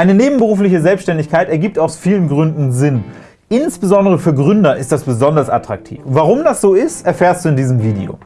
Eine nebenberufliche Selbstständigkeit ergibt aus vielen Gründen Sinn. Insbesondere für Gründer ist das besonders attraktiv. Warum das so ist, erfährst du in diesem Video.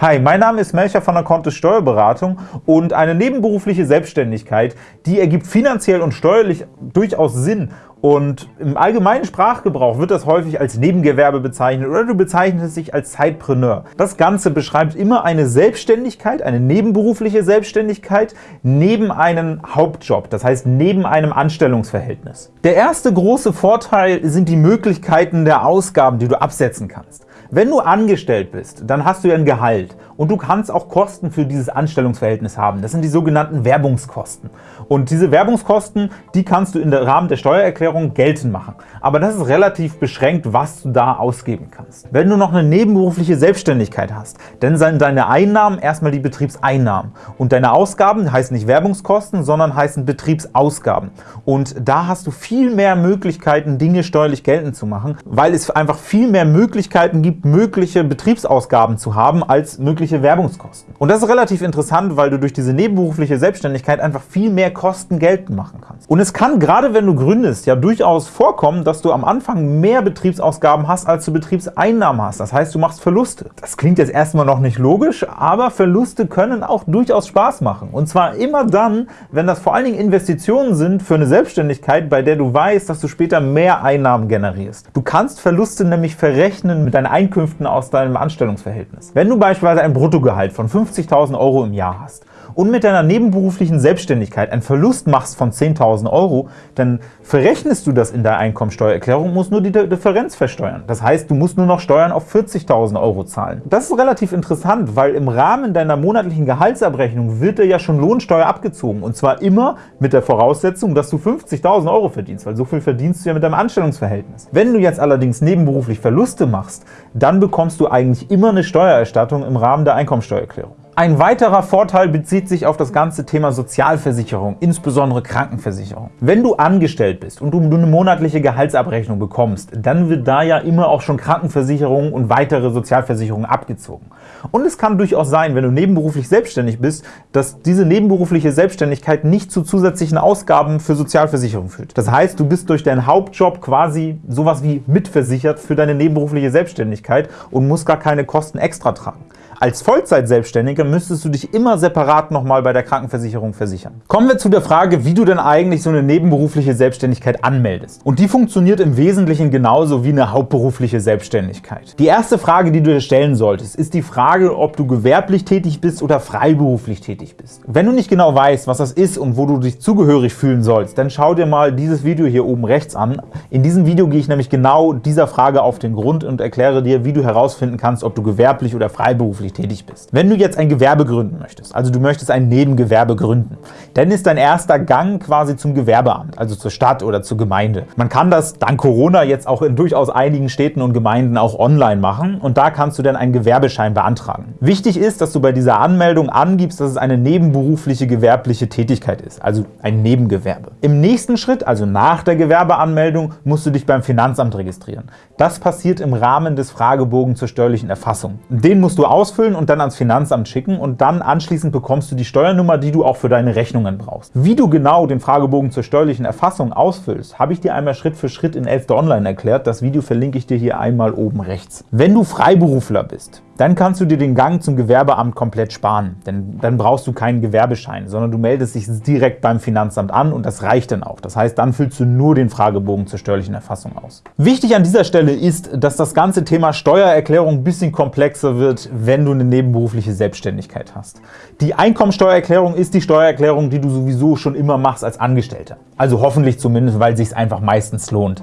Hi, mein Name ist Melcher von der Kontist Steuerberatung und eine nebenberufliche Selbstständigkeit, die ergibt finanziell und steuerlich durchaus Sinn und im allgemeinen Sprachgebrauch wird das häufig als Nebengewerbe bezeichnet oder du bezeichnest dich als Zeitpreneur. Das Ganze beschreibt immer eine Selbstständigkeit, eine nebenberufliche Selbstständigkeit neben einem Hauptjob, das heißt neben einem Anstellungsverhältnis. Der erste große Vorteil sind die Möglichkeiten der Ausgaben, die du absetzen kannst. Wenn du angestellt bist, dann hast du ja ein Gehalt und du kannst auch Kosten für dieses Anstellungsverhältnis haben. Das sind die sogenannten Werbungskosten. Und diese Werbungskosten, die kannst du im Rahmen der Steuererklärung geltend machen. Aber das ist relativ beschränkt, was du da ausgeben kannst. Wenn du noch eine nebenberufliche Selbstständigkeit hast, dann sind deine Einnahmen erstmal die Betriebseinnahmen. Und deine Ausgaben heißen nicht Werbungskosten, sondern heißen Betriebsausgaben. Und da hast du viel mehr Möglichkeiten, Dinge steuerlich geltend zu machen, weil es einfach viel mehr Möglichkeiten gibt, mögliche Betriebsausgaben zu haben, als mögliche mögliche Werbungskosten. Und das ist relativ interessant, weil du durch diese nebenberufliche Selbstständigkeit einfach viel mehr Kosten geltend machen kannst. Und es kann, gerade wenn du gründest, ja durchaus vorkommen, dass du am Anfang mehr Betriebsausgaben hast, als du Betriebseinnahmen hast. Das heißt, du machst Verluste. Das klingt jetzt erstmal noch nicht logisch, aber Verluste können auch durchaus Spaß machen. Und zwar immer dann, wenn das vor allen Dingen Investitionen sind für eine Selbstständigkeit, bei der du weißt, dass du später mehr Einnahmen generierst. Du kannst Verluste nämlich verrechnen mit deinen Einkünften aus deinem Anstellungsverhältnis. Wenn du beispielsweise ein Bruttogehalt von 50.000 Euro im Jahr hast und mit deiner nebenberuflichen Selbstständigkeit einen Verlust machst von 10.000 Euro, dann verrechnest du das in der Einkommensteuererklärung und musst nur die Differenz versteuern. Das heißt, du musst nur noch Steuern auf 40.000 Euro zahlen. Das ist relativ interessant, weil im Rahmen deiner monatlichen Gehaltsabrechnung wird dir ja schon Lohnsteuer abgezogen und zwar immer mit der Voraussetzung, dass du 50.000 Euro verdienst, weil so viel verdienst du ja mit deinem Anstellungsverhältnis. Wenn du jetzt allerdings nebenberuflich Verluste machst, dann bekommst du eigentlich immer eine Steuererstattung im Rahmen der Einkommensteuererklärung. Ein weiterer Vorteil bezieht sich auf das ganze Thema Sozialversicherung, insbesondere Krankenversicherung. Wenn du angestellt bist und du eine monatliche Gehaltsabrechnung bekommst, dann wird da ja immer auch schon Krankenversicherung und weitere Sozialversicherungen abgezogen. Und es kann durchaus sein, wenn du nebenberuflich selbstständig bist, dass diese nebenberufliche Selbstständigkeit nicht zu zusätzlichen Ausgaben für Sozialversicherung führt. Das heißt, du bist durch deinen Hauptjob quasi sowas wie mitversichert für deine nebenberufliche Selbstständigkeit und musst gar keine Kosten extra tragen. Als Vollzeit-Selbstständiger müsstest du dich immer separat nochmal bei der Krankenversicherung versichern. Kommen wir zu der Frage, wie du denn eigentlich so eine nebenberufliche Selbstständigkeit anmeldest. Und die funktioniert im Wesentlichen genauso wie eine hauptberufliche Selbstständigkeit. Die erste Frage, die du dir stellen solltest, ist die Frage, ob du gewerblich tätig bist oder freiberuflich tätig bist. Wenn du nicht genau weißt, was das ist und wo du dich zugehörig fühlen sollst, dann schau dir mal dieses Video hier oben rechts an. In diesem Video gehe ich nämlich genau dieser Frage auf den Grund und erkläre dir, wie du herausfinden kannst, ob du gewerblich oder freiberuflich beruflich tätig bist. Wenn du jetzt ein Gewerbe gründen möchtest, also du möchtest ein Nebengewerbe gründen, dann ist dein erster Gang quasi zum Gewerbeamt, also zur Stadt oder zur Gemeinde. Man kann das dank Corona jetzt auch in durchaus einigen Städten und Gemeinden auch online machen und da kannst du dann einen Gewerbeschein beantragen. Wichtig ist, dass du bei dieser Anmeldung angibst, dass es eine nebenberufliche gewerbliche Tätigkeit ist, also ein Nebengewerbe. Im nächsten Schritt, also nach der Gewerbeanmeldung, musst du dich beim Finanzamt registrieren. Das passiert im Rahmen des Fragebogens zur steuerlichen Erfassung. Den musst du ausfüllen ausfüllen und dann ans Finanzamt schicken und dann anschließend bekommst du die Steuernummer, die du auch für deine Rechnungen brauchst. Wie du genau den Fragebogen zur steuerlichen Erfassung ausfüllst, habe ich dir einmal Schritt für Schritt in Elfter Online erklärt. Das Video verlinke ich dir hier einmal oben rechts. Wenn du Freiberufler bist, dann kannst du dir den Gang zum Gewerbeamt komplett sparen, denn dann brauchst du keinen Gewerbeschein, sondern du meldest dich direkt beim Finanzamt an und das reicht dann auch. Das heißt, dann füllst du nur den Fragebogen zur steuerlichen Erfassung aus. Wichtig an dieser Stelle ist, dass das ganze Thema Steuererklärung ein bisschen komplexer wird, wenn du eine nebenberufliche Selbstständigkeit hast. Die Einkommensteuererklärung ist die Steuererklärung, die du sowieso schon immer machst als Angestellter. Also hoffentlich zumindest, weil es sich einfach meistens lohnt.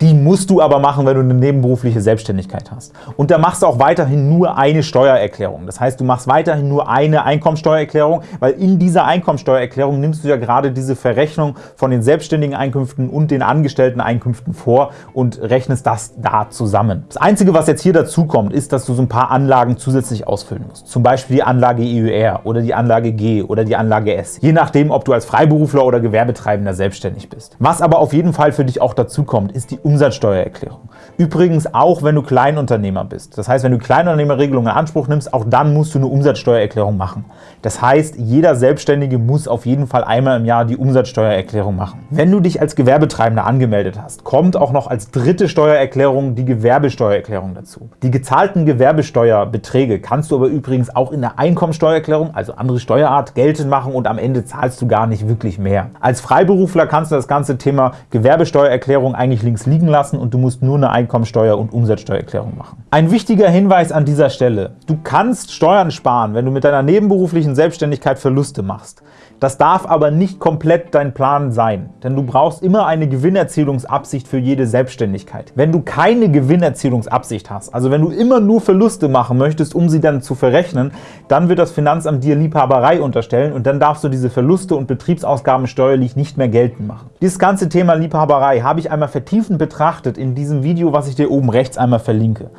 Die musst du aber machen, wenn du eine nebenberufliche Selbstständigkeit hast. Und da machst du auch weiterhin nur eine Steuererklärung. Das heißt, du machst weiterhin nur eine Einkommensteuererklärung, weil in dieser Einkommensteuererklärung nimmst du ja gerade diese Verrechnung von den selbstständigen Einkünften und den angestellten Einkünften vor und rechnest das da zusammen. Das Einzige, was jetzt hier dazu kommt, ist, dass du so ein paar Anlagen zusätzlich ausfüllen musst. Zum Beispiel die Anlage EUR oder die Anlage G oder die Anlage S. Je nachdem, ob du als Freiberufler oder Gewerbetreibender selbstständig bist. Was aber auf jeden Fall für dich auch dazu kommt, ist die Umsatzsteuererklärung. Übrigens auch, wenn du Kleinunternehmer bist. Das heißt, wenn du Kleinunternehmerregelungen in Anspruch nimmst, auch dann musst du eine Umsatzsteuererklärung machen. Das heißt, jeder Selbstständige muss auf jeden Fall einmal im Jahr die Umsatzsteuererklärung machen. Wenn du dich als Gewerbetreibender angemeldet hast, kommt auch noch als dritte Steuererklärung die Gewerbesteuererklärung dazu. Die gezahlten Gewerbesteuerbeträge kannst du aber übrigens auch in der Einkommensteuererklärung, also andere Steuerart, geltend machen und am Ende zahlst du gar nicht wirklich mehr. Als Freiberufler kannst du das ganze Thema Gewerbesteuererklärung eigentlich links liegen lassen und du musst nur eine Einkommensteuer- und Umsatzsteuererklärung machen. Ein wichtiger Hinweis an dieser Stelle. Du kannst Steuern sparen, wenn du mit deiner nebenberuflichen Selbstständigkeit Verluste machst. Das darf aber nicht komplett dein Plan sein, denn du brauchst immer eine Gewinnerzielungsabsicht für jede Selbstständigkeit. Wenn du keine Gewinnerzielungsabsicht hast, also wenn du immer nur Verluste machen möchtest, um sie dann zu verrechnen, dann wird das Finanzamt dir Liebhaberei unterstellen und dann darfst du diese Verluste und Betriebsausgaben steuerlich nicht mehr geltend machen. Dieses ganze Thema Liebhaberei habe ich einmal vertiefend betrachtet in diesem Video, was ich dir oben rechts einmal verlinke.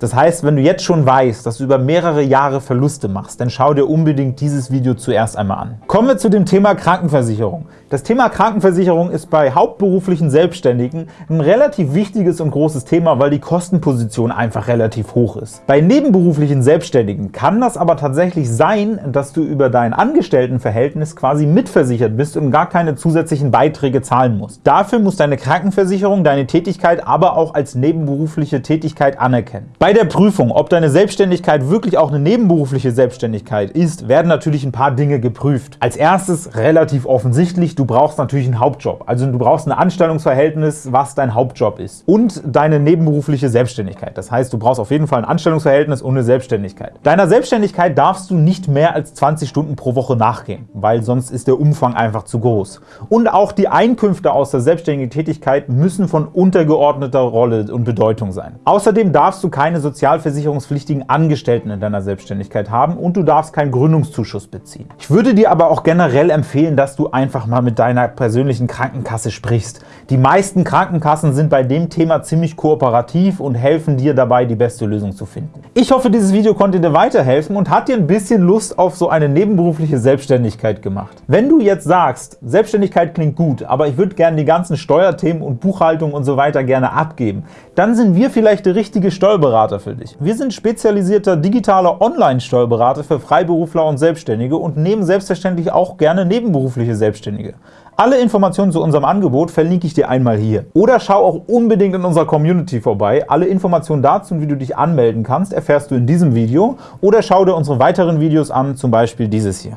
Das heißt, wenn du jetzt schon weißt, dass du über mehrere Jahre Verluste machst, dann schau dir unbedingt dieses Video zuerst einmal an. Kommen wir zu dem Thema Krankenversicherung. Das Thema Krankenversicherung ist bei hauptberuflichen Selbstständigen ein relativ wichtiges und großes Thema, weil die Kostenposition einfach relativ hoch ist. Bei nebenberuflichen Selbstständigen kann das aber tatsächlich sein, dass du über dein Angestelltenverhältnis quasi mitversichert bist und gar keine zusätzlichen Beiträge zahlen musst. Dafür muss deine Krankenversicherung deine Tätigkeit aber auch als nebenberufliche Tätigkeit anerkennen. Bei der Prüfung, ob deine Selbstständigkeit wirklich auch eine nebenberufliche Selbstständigkeit ist, werden natürlich ein paar Dinge geprüft. Als erstes relativ offensichtlich, du brauchst natürlich einen Hauptjob. Also du brauchst ein Anstellungsverhältnis, was dein Hauptjob ist. Und deine nebenberufliche Selbstständigkeit. Das heißt, du brauchst auf jeden Fall ein Anstellungsverhältnis und eine Selbstständigkeit. Deiner Selbstständigkeit darfst du nicht mehr als 20 Stunden pro Woche nachgehen, weil sonst ist der Umfang einfach zu groß. Und auch die Einkünfte aus der selbstständigen Tätigkeit müssen von untergeordneter Rolle und Bedeutung sein. Außerdem darfst du keine sozialversicherungspflichtigen Angestellten in deiner Selbstständigkeit haben und du darfst keinen Gründungszuschuss beziehen. Ich würde dir aber auch generell empfehlen, dass du einfach mal mit mit deiner persönlichen Krankenkasse sprichst. Die meisten Krankenkassen sind bei dem Thema ziemlich kooperativ und helfen dir dabei, die beste Lösung zu finden. Ich hoffe, dieses Video konnte dir weiterhelfen und hat dir ein bisschen Lust auf so eine nebenberufliche Selbstständigkeit gemacht. Wenn du jetzt sagst, Selbstständigkeit klingt gut, aber ich würde gerne die ganzen Steuerthemen und Buchhaltung und so weiter gerne abgeben, dann sind wir vielleicht der richtige Steuerberater für dich. Wir sind spezialisierter digitaler Online-Steuerberater für Freiberufler und Selbstständige und nehmen selbstverständlich auch gerne nebenberufliche Selbstständige. Alle Informationen zu unserem Angebot verlinke ich dir einmal hier. Oder schau auch unbedingt in unserer Community vorbei. Alle Informationen dazu wie du dich anmelden kannst, erfährst du in diesem Video. Oder schau dir unsere weiteren Videos an, zum Beispiel dieses hier.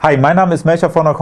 Hi, mein Name ist Melcher von der